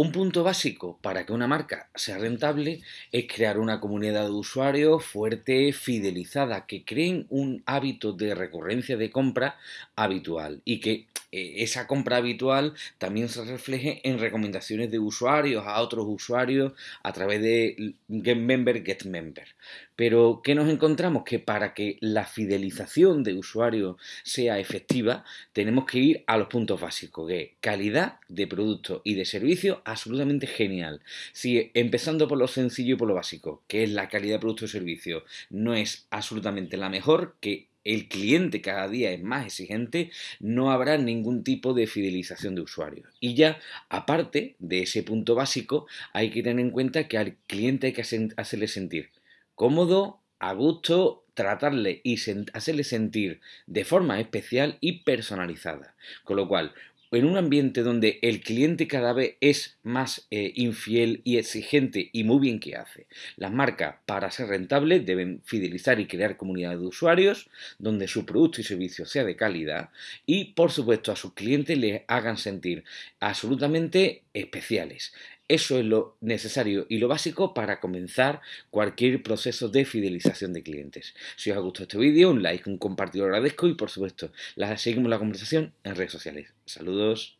Un punto básico para que una marca sea rentable es crear una comunidad de usuarios fuerte, fidelizada, que creen un hábito de recurrencia de compra habitual y que eh, esa compra habitual también se refleje en recomendaciones de usuarios a otros usuarios a través de Get Member, Get Member. Pero, ¿qué nos encontramos? Que para que la fidelización de usuarios sea efectiva, tenemos que ir a los puntos básicos, que calidad de producto y de servicio absolutamente genial. Si empezando por lo sencillo y por lo básico, que es la calidad de producto y servicio, no es absolutamente la mejor, que el cliente cada día es más exigente, no habrá ningún tipo de fidelización de usuarios. Y ya, aparte de ese punto básico, hay que tener en cuenta que al cliente hay que hacerle sentir cómodo, a gusto, tratarle y hacerle sentir de forma especial y personalizada. Con lo cual, en un ambiente donde el cliente cada vez es más eh, infiel y exigente y muy bien que hace, las marcas para ser rentables deben fidelizar y crear comunidades de usuarios donde su producto y servicio sea de calidad y por supuesto a sus clientes les hagan sentir absolutamente especiales. Eso es lo necesario y lo básico para comenzar cualquier proceso de fidelización de clientes. Si os ha gustado este vídeo, un like, un compartido agradezco y por supuesto, seguimos la conversación en redes sociales. Saludos.